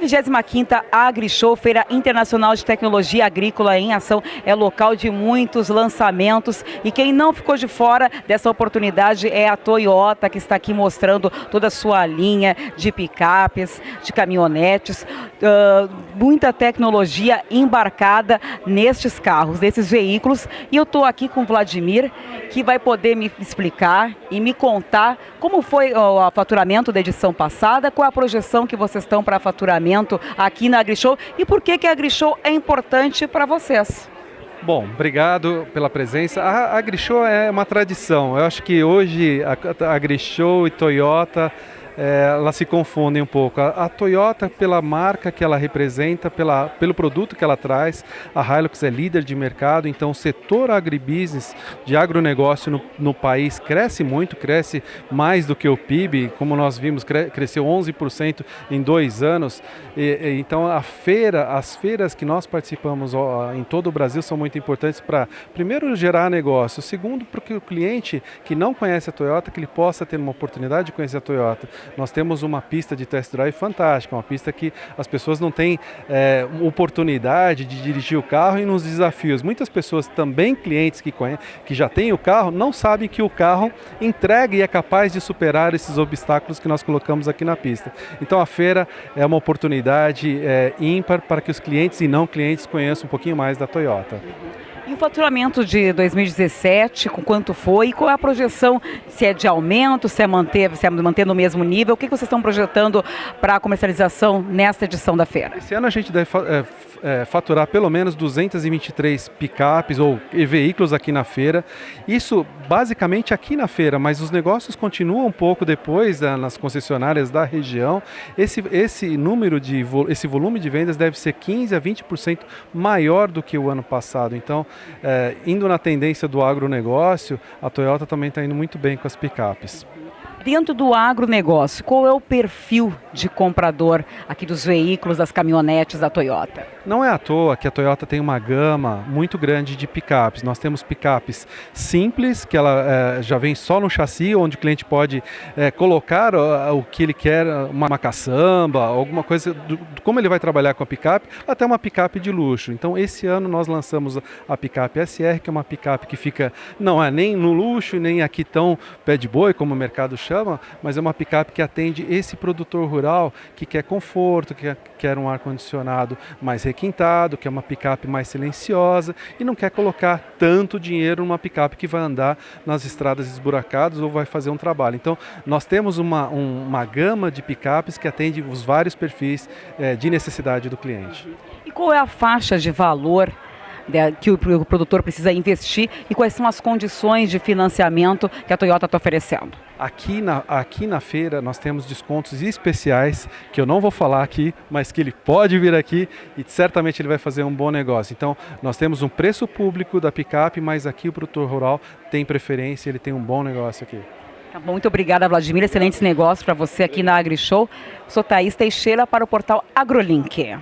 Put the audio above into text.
25ª AgriShow, Feira Internacional de Tecnologia Agrícola em Ação, é local de muitos lançamentos e quem não ficou de fora dessa oportunidade é a Toyota, que está aqui mostrando toda a sua linha de picapes, de caminhonetes, uh, muita tecnologia embarcada nestes carros, nesses veículos. E eu estou aqui com o Vladimir, que vai poder me explicar e me contar como foi o faturamento da edição passada, qual a projeção que vocês estão para faturamento aqui na AgriShow e por que, que a AgriShow é importante para vocês. Bom, obrigado pela presença. A AgriShow é uma tradição. Eu acho que hoje a AgriShow e Toyota é, elas se confundem um pouco. A, a, Toyota, pela marca que ela representa, pela, pelo produto que ela traz, a Hilux é líder de mercado, então o setor agribusiness de agronegócio no, no país cresce muito, cresce mais do que o PIB, como nós vimos, cre, cresceu 11% em dois anos. E, e, então a feira, as feiras que nós participamos ó, em todo o Brasil são muito importantes para, primeiro, gerar negócio, segundo, porque o cliente que não conhece a Toyota, que ele possa ter uma oportunidade de conhecer a Toyota nós temos uma pista de test drive fantástica, uma pista que as pessoas não têm é, oportunidade de dirigir o carro e nos desafios. Muitas pessoas, também clientes que, conhecem, que já têm o carro, não sabem que o carro entrega e é capaz de superar esses obstáculos que nós colocamos aqui na pista. Então a feira é uma oportunidade é, ímpar para que os clientes e não clientes conheçam um pouquinho mais da Toyota. E o faturamento de 2017, com quanto foi? E qual é a projeção? Se é de aumento, se é manter, se é manter no mesmo nível? O que vocês estão projetando para a comercialização nesta edição da feira? Esse ano a gente deve é, é, faturar pelo menos 223 picapes ou veículos aqui na feira. Isso basicamente aqui na feira, mas os negócios continuam um pouco depois né, nas concessionárias da região. Esse, esse número de esse volume de vendas deve ser 15 a 20% maior do que o ano passado. Então, é, indo na tendência do agronegócio, a Toyota também está indo muito bem com as picapes. Dentro do agronegócio, qual é o perfil de comprador aqui dos veículos, das caminhonetes da Toyota? Não é à toa que a Toyota tem uma gama muito grande de picapes. Nós temos picapes simples, que ela é, já vem só no chassi, onde o cliente pode é, colocar o, o, que ele quer, uma, caçamba, alguma coisa, do, como ele vai trabalhar com a picape, até uma picape de luxo. Então, esse ano nós lançamos a picape SR, que é uma picape que fica, não é nem no luxo, nem aqui tão pé de boi, como o mercado chama, chama, mas é uma picape que atende esse produtor rural que quer conforto, que quer um ar-condicionado mais requintado, que é uma picape mais silenciosa e não quer colocar tanto dinheiro numa picape que vai andar nas estradas esburacadas ou vai fazer um trabalho. Então, nós temos uma, um, uma gama de picapes que atende os vários perfis é, de necessidade do cliente. E qual é a faixa de valor que o produtor precisa investir e quais são as condições de financiamento que a Toyota está oferecendo? Aqui na, aqui na feira nós temos descontos especiais que eu não vou falar aqui, mas que ele pode vir aqui e certamente ele vai fazer um bom negócio. Então nós temos um preço público da picape, mas aqui o produtor rural tem preferência, ele tem um bom negócio aqui. Tá muito obrigada, Vladimir. Excelentes negócios para você aqui na AgriShow. Sou Thaís Teixeira para o portal AgroLink.